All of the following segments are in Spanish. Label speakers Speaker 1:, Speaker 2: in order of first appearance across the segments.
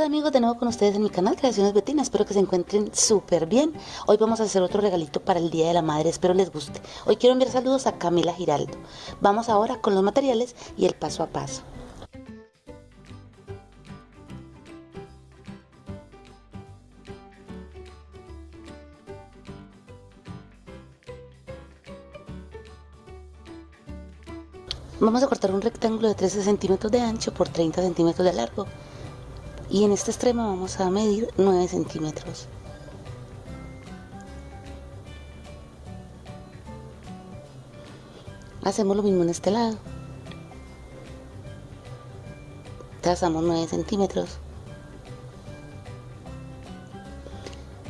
Speaker 1: Hola, ¿qué tal amigos? De nuevo con ustedes en mi canal Creaciones Betina. Espero que se encuentren súper bien. Hoy vamos a hacer otro regalito para el Día de la Madre. Espero les guste. Hoy quiero enviar saludos a Camila Giraldo. Vamos ahora con los materiales y el paso a paso. Vamos a cortar un rectángulo de 13 centímetros de ancho por 30 centímetros de largo y en este extremo vamos a medir 9 centímetros. Hacemos lo mismo en este lado. Trazamos 9 centímetros.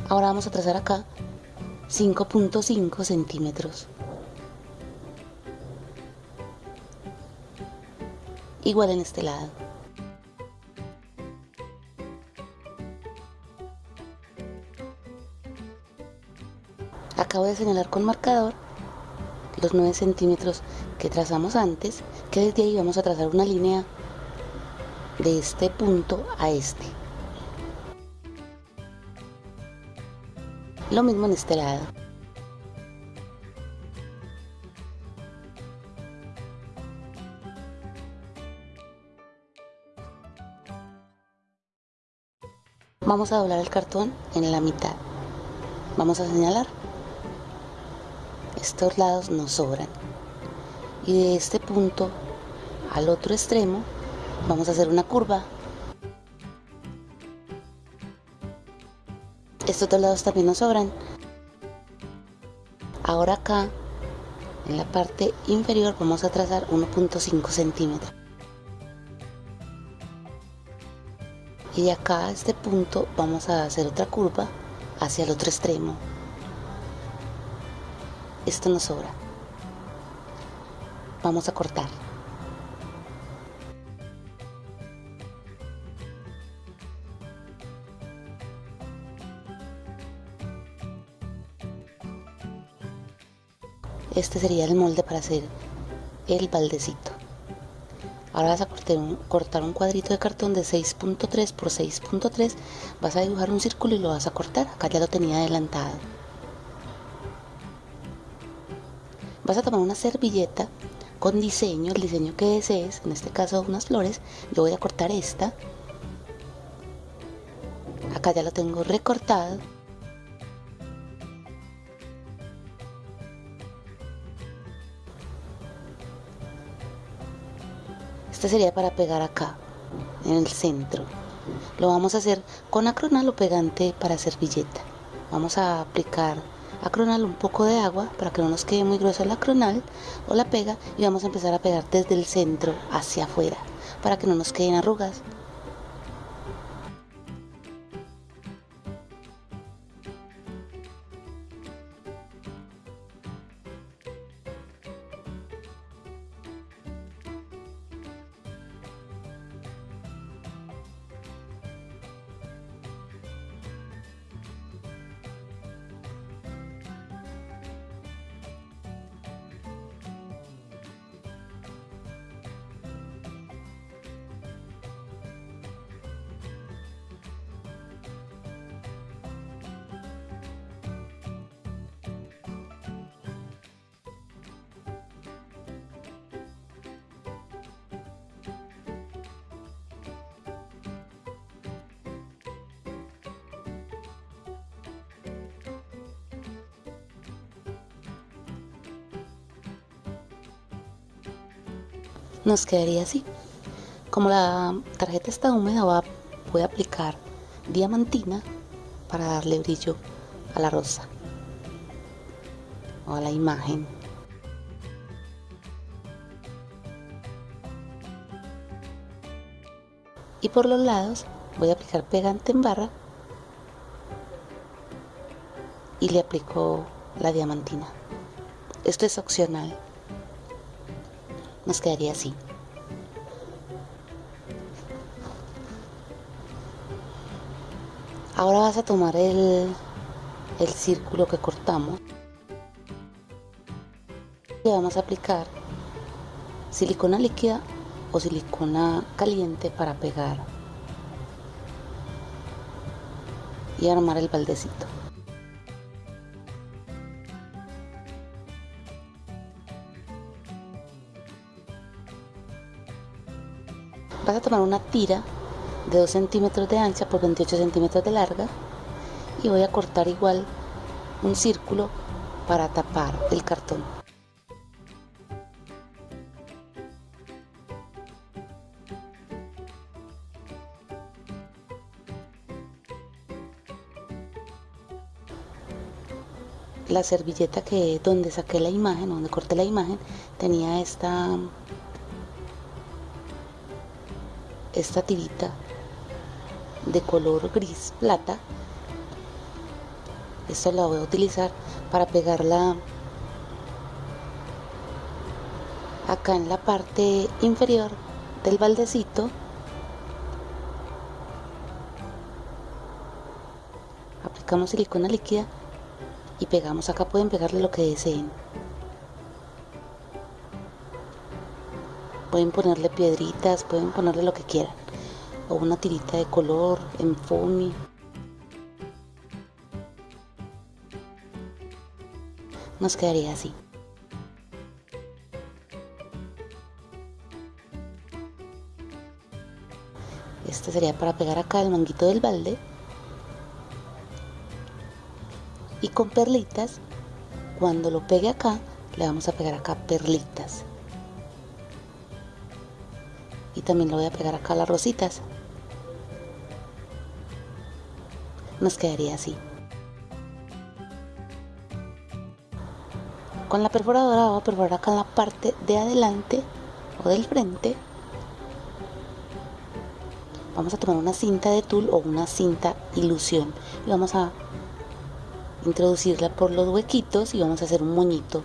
Speaker 1: Ahora vamos a trazar acá 5.5 centímetros. Igual en este lado acabo de señalar con marcador los 9 centímetros que trazamos antes que desde ahí vamos a trazar una línea de este punto a este. Lo mismo en este lado. Vamos a doblar el cartón en la mitad. Vamos a señalar estos lados nos sobran. Y de este punto al otro extremo vamos a hacer una curva. Estos dos lados también nos sobran. Ahora acá en la parte inferior vamos a trazar 1.5 centímetros. Y de acá a este punto vamos a hacer otra curva hacia el otro extremo esto nos sobra. Vamos a cortar. Este sería el molde para hacer el baldecito. Ahora vas a cortar un, cuadrito de cartón de 6.3 por 6.3. Vas a dibujar un círculo y lo vas a cortar. Acá ya lo tenía adelantado. Vas a tomar una servilleta con diseño, el diseño que desees, en este caso unas flores, yo voy a cortar esta, acá ya lo tengo recortado, este sería para pegar acá, en el centro, lo vamos a hacer con acronal o pegante para servilleta, vamos a aplicar acronal un poco de agua para que no nos quede muy gruesa la acronal o la pega y vamos a empezar a pegar desde el centro hacia afuera para que no nos queden arrugas nos quedaría así. Como la tarjeta está húmeda, voy a aplicar diamantina para darle brillo a la rosa o a la imagen. Y por los lados voy a aplicar pegante en barra y le aplico la diamantina. Esto es opcional nos quedaría así. Ahora vas a tomar el, el círculo que cortamos. Le vamos a aplicar silicona líquida o silicona caliente para pegar y armar el baldecito. Vas a tomar una tira de 2 centímetros de ancha por 28 centímetros de larga y voy a cortar igual un círculo para tapar el cartón. la servilleta que donde saqué la imagen, donde corté la imagen, tenía esta esta tirita de color gris plata. Esto la voy a utilizar para pegarla acá en la parte inferior del baldecito. Aplicamos silicona líquida y pegamos. Acá pueden pegarle lo que deseen pueden ponerle piedritas pueden ponerle lo que quieran. O una tirita de color en foamy. Nos quedaría así. Este sería para pegar acá el manguito del balde. Y con perlitas cuando lo pegue acá le vamos a pegar acá perlitas y también lo voy a pegar acá las rositas. Nos quedaría así. Con la perforadora voy a perforar acá en la parte de adelante o del frente. Vamos a tomar una cinta de tul o una cinta ilusión. Y vamos a introducirla por los huequitos y vamos a hacer un moñito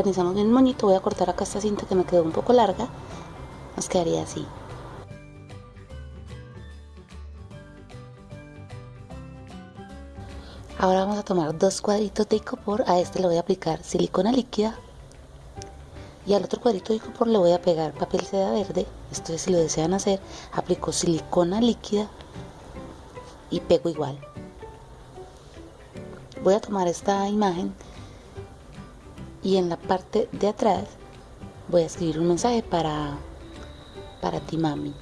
Speaker 1: organizamos bien el moñito voy a cortar acá esta cinta que me quedó un poco larga nos quedaría así. Ahora vamos a tomar dos cuadritos de icopor a este le voy a aplicar silicona líquida y al otro cuadrito de por le voy a pegar papel seda verde esto es si lo desean hacer aplico silicona líquida y pego igual. Voy a tomar esta imagen y en la parte de atrás voy a escribir un mensaje para para ti mami.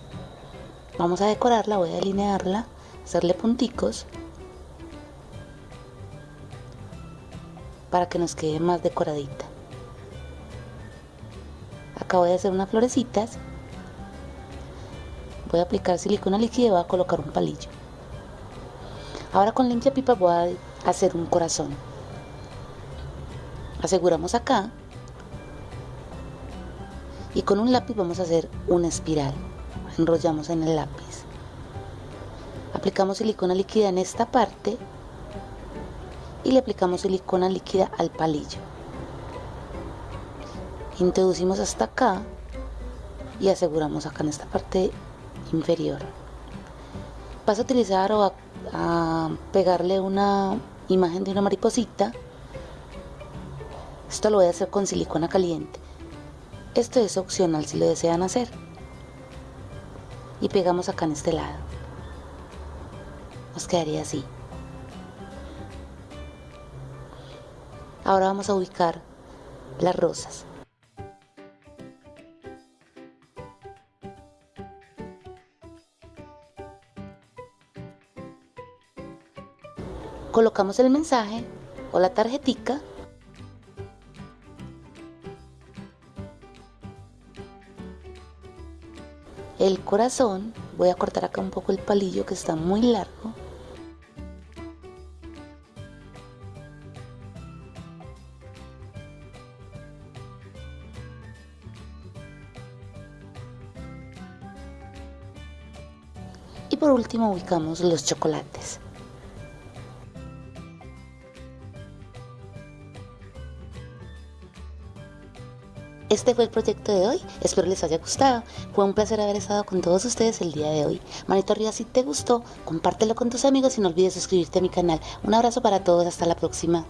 Speaker 1: Vamos a decorarla voy a delinearla hacerle punticos para que nos quede más decoradita. Acabo de hacer unas florecitas. Voy a aplicar silicona líquida y voy a colocar un palillo. Ahora con limpia pipa voy a hacer un corazón aseguramos acá y con un lápiz vamos a hacer una espiral. Enrollamos en el lápiz. Aplicamos silicona líquida en esta parte y le aplicamos silicona líquida al palillo. Introducimos hasta acá y aseguramos acá en esta parte inferior. Vas a utilizar o a, pegarle una imagen de una mariposita esto lo voy a hacer con silicona caliente. Esto es opcional si lo desean hacer. Y pegamos acá en este lado. Nos quedaría así. Ahora vamos a ubicar las rosas. Colocamos el mensaje o la tarjetica el corazón voy a cortar acá un poco el palillo que está muy largo. Y por último ubicamos los chocolates Este fue el proyecto de hoy, espero les haya gustado. Fue un placer haber estado con todos ustedes el día de hoy. Manito arriba si te gustó, compártelo con tus amigos y no olvides suscribirte a mi canal. Un abrazo para todos, hasta la próxima.